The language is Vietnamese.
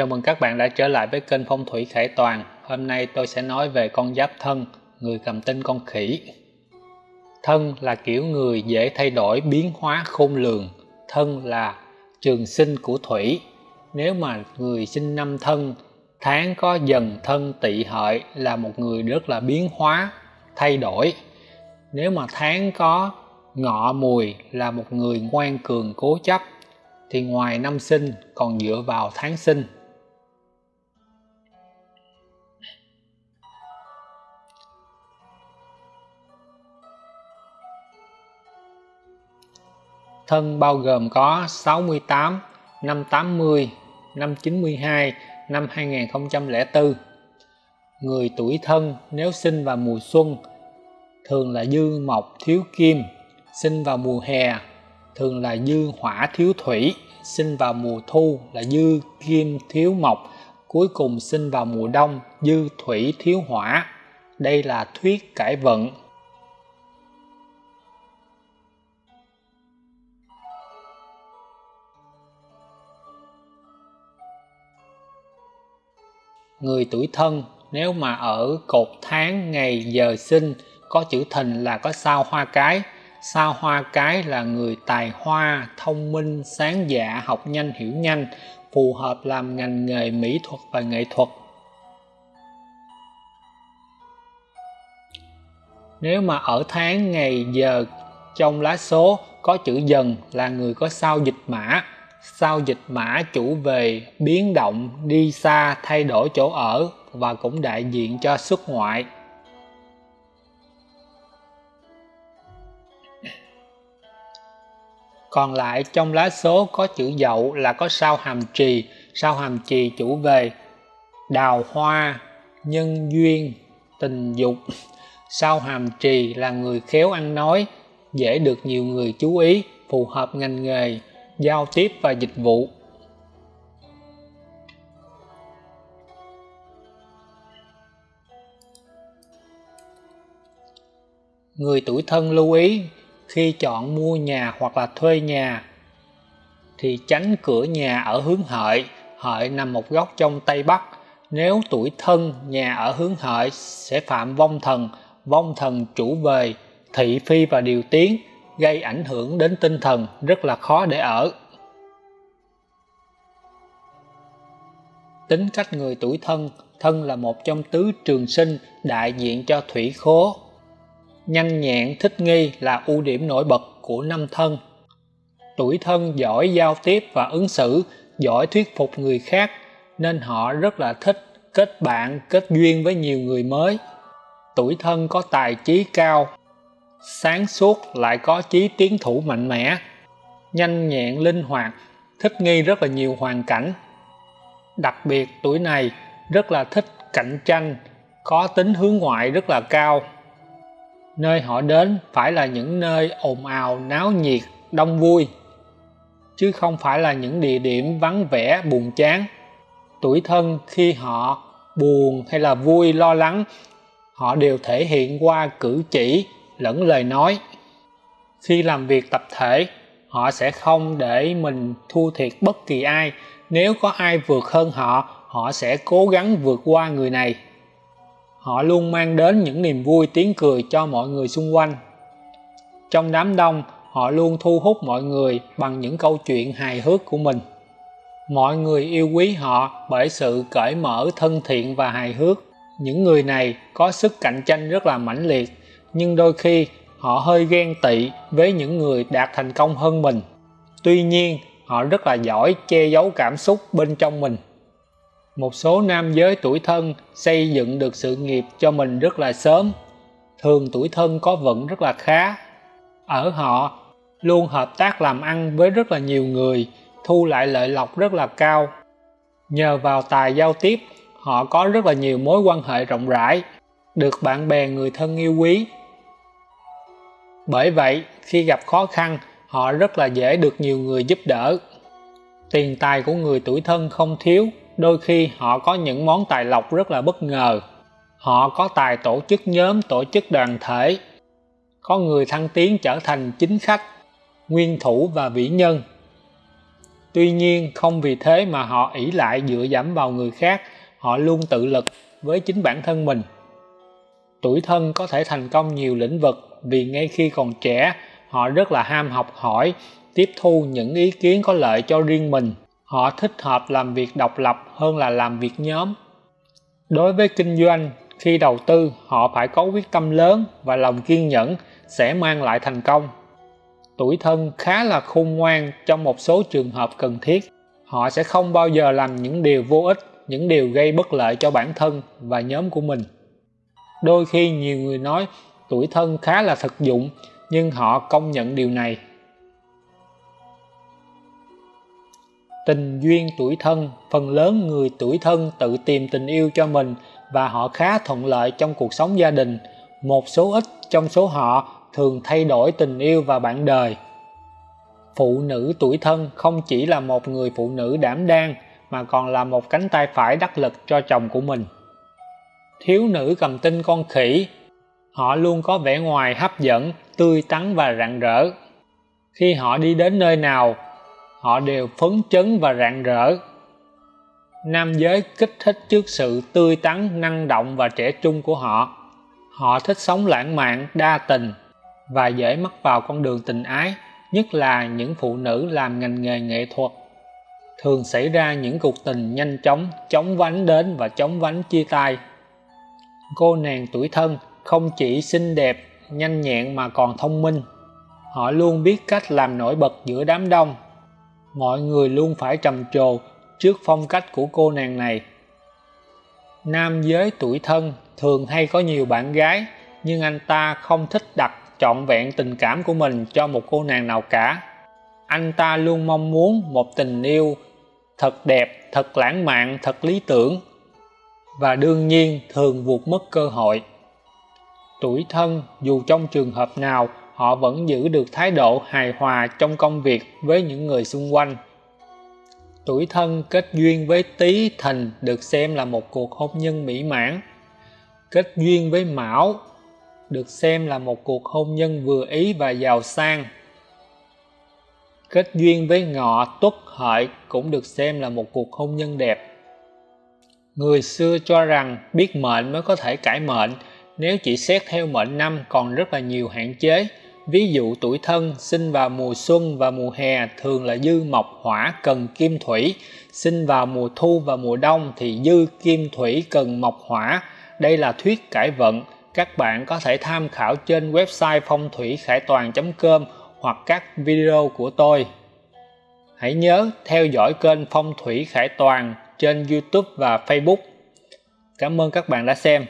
Chào mừng các bạn đã trở lại với kênh Phong thủy Khải Toàn. Hôm nay tôi sẽ nói về con giáp thân, người cầm tinh con khỉ. Thân là kiểu người dễ thay đổi biến hóa khôn lường. Thân là trường sinh của thủy. Nếu mà người sinh năm thân, tháng có dần thân tỵ hợi là một người rất là biến hóa, thay đổi. Nếu mà tháng có ngọ mùi là một người ngoan cường cố chấp thì ngoài năm sinh còn dựa vào tháng sinh thân bao gồm có 68, năm 80, năm 92, năm 2004. Người tuổi thân nếu sinh vào mùa xuân thường là dư mộc thiếu kim, sinh vào mùa hè thường là dư hỏa thiếu thủy, sinh vào mùa thu là dư kim thiếu mộc, cuối cùng sinh vào mùa đông dư thủy thiếu hỏa. Đây là thuyết cải vận người tuổi thân, nếu mà ở cột tháng ngày giờ sinh, có chữ thìn là có sao hoa cái. Sao hoa cái là người tài hoa, thông minh, sáng dạ học nhanh, hiểu nhanh, phù hợp làm ngành nghề mỹ thuật và nghệ thuật. Nếu mà ở tháng ngày giờ trong lá số, có chữ dần là người có sao dịch mã sau dịch mã chủ về biến động đi xa thay đổi chỗ ở và cũng đại diện cho xuất ngoại. Còn lại trong lá số có chữ dậu là có sao hàm trì. Sao hàm trì chủ về đào hoa, nhân duyên, tình dục. Sao hàm trì là người khéo ăn nói, dễ được nhiều người chú ý, phù hợp ngành nghề giao tiếp và dịch vụ. Người tuổi thân lưu ý, khi chọn mua nhà hoặc là thuê nhà, thì tránh cửa nhà ở hướng hợi. Hợi nằm một góc trong tây bắc. Nếu tuổi thân, nhà ở hướng hợi sẽ phạm vong thần. Vong thần chủ về thị phi và điều tiến gây ảnh hưởng đến tinh thần rất là khó để ở. Tính cách người tuổi thân thân là một trong tứ trường sinh đại diện cho thủy khố. Nhanh nhẹn, thích nghi là ưu điểm nổi bật của năm thân. Tuổi thân giỏi giao tiếp và ứng xử, giỏi thuyết phục người khác, nên họ rất là thích kết bạn, kết duyên với nhiều người mới. Tuổi thân có tài trí cao sáng suốt lại có chí tiến thủ mạnh mẽ, nhanh nhẹn linh hoạt, thích nghi rất là nhiều hoàn cảnh. Đặc biệt tuổi này rất là thích cạnh tranh, có tính hướng ngoại rất là cao. Nơi họ đến phải là những nơi ồn ào, náo nhiệt, đông vui, chứ không phải là những địa điểm vắng vẻ, buồn chán. Tuổi thân khi họ buồn hay là vui, lo lắng, họ đều thể hiện qua cử chỉ lẫn lời nói. Khi làm việc tập thể, họ sẽ không để mình thua thiệt bất kỳ ai. Nếu có ai vượt hơn họ họ sẽ cố gắng vượt qua người này. Họ luôn mang đến những niềm vui tiếng cười cho mọi người xung quanh. Trong đám đông, họ luôn thu hút mọi người bằng những câu chuyện hài hước của mình. Mọi người yêu quý họ bởi sự cởi mở, thân thiện và hài hước. Những người này có sức cạnh tranh rất là mãnh liệt nhưng đôi khi, họ hơi ghen tị với những người đạt thành công hơn mình. Tuy nhiên, họ rất là giỏi che giấu cảm xúc bên trong mình. Một số nam giới tuổi thân xây dựng được sự nghiệp cho mình rất là sớm. Thường tuổi thân có vận rất là khá. Ở họ, luôn hợp tác làm ăn với rất là nhiều người, thu lại lợi lộc rất là cao. Nhờ vào tài giao tiếp, họ có rất là nhiều mối quan hệ rộng rãi, được bạn bè người thân yêu quý bởi vậy, khi gặp khó khăn, họ rất là dễ được nhiều người giúp đỡ. Tiền tài của người tuổi thân không thiếu, đôi khi họ có những món tài lộc rất là bất ngờ. Họ có tài tổ chức nhóm, tổ chức đoàn thể. Có người thăng tiến trở thành chính khách, nguyên thủ và vĩ nhân. Tuy nhiên, không vì thế mà họ ỷ lại dựa dẫm vào người khác, họ luôn tự lực với chính bản thân mình. Tuổi thân có thể thành công nhiều lĩnh vực vì ngay khi còn trẻ, họ rất là ham học hỏi, tiếp thu những ý kiến có lợi cho riêng mình. Họ thích hợp làm việc độc lập hơn là làm việc nhóm. Đối với kinh doanh, khi đầu tư, họ phải có quyết tâm lớn và lòng kiên nhẫn sẽ mang lại thành công. Tuổi thân khá là khôn ngoan trong một số trường hợp cần thiết. Họ sẽ không bao giờ làm những điều vô ích, những điều gây bất lợi cho bản thân và nhóm của mình. Đôi khi nhiều người nói tuổi thân khá là thực dụng, nhưng họ công nhận điều này. Tình duyên tuổi thân, phần lớn người tuổi thân tự tìm tình yêu cho mình và họ khá thuận lợi trong cuộc sống gia đình. Một số ít trong số họ thường thay đổi tình yêu và bạn đời. Phụ nữ tuổi thân không chỉ là một người phụ nữ đảm đang, mà còn là một cánh tay phải đắc lực cho chồng của mình. Thiếu nữ cầm tinh con khỉ họ luôn có vẻ ngoài hấp dẫn, tươi tắn và rạng rỡ. Khi họ đi đến nơi nào, họ đều phấn chấn và rạng rỡ. Nam giới kích thích trước sự tươi tắn, năng động và trẻ trung của họ. Họ thích sống lãng mạn, đa tình và dễ mắc vào con đường tình ái, nhất là những phụ nữ làm ngành nghề nghệ thuật. Thường xảy ra những cuộc tình nhanh chóng chóng vánh đến và chóng vánh chia tay. Cô nàng tuổi thân không chỉ xinh đẹp, nhanh nhẹn mà còn thông minh. Họ luôn biết cách làm nổi bật giữa đám đông. Mọi người luôn phải trầm trồ trước phong cách của cô nàng này. Nam giới tuổi thân thường hay có nhiều bạn gái, nhưng anh ta không thích đặt trọn vẹn tình cảm của mình cho một cô nàng nào cả. Anh ta luôn mong muốn một tình yêu thật đẹp, thật lãng mạn, thật lý tưởng. Và đương nhiên thường vụt mất cơ hội tuổi thân, dù trong trường hợp nào, họ vẫn giữ được thái độ hài hòa trong công việc với những người xung quanh. Tuổi thân kết duyên với tý thìn được xem là một cuộc hôn nhân mỹ mãn. Kết duyên với mão được xem là một cuộc hôn nhân vừa ý và giàu sang. Kết duyên với ngọ tuất hợi cũng được xem là một cuộc hôn nhân đẹp. Người xưa cho rằng biết mệnh mới có thể cải mệnh nếu chỉ xét theo mệnh năm còn rất là nhiều hạn chế. Ví dụ tuổi thân, sinh vào mùa xuân và mùa hè thường là dư mộc hỏa cần kim thủy. Sinh vào mùa thu và mùa đông thì dư kim thủy cần mộc hỏa. Đây là thuyết cải vận. Các bạn có thể tham khảo trên website phong thủy khải toàn com hoặc các video của tôi. Hãy nhớ theo dõi kênh phong thủy khải toàn trên youtube và facebook. Cảm ơn các bạn đã xem.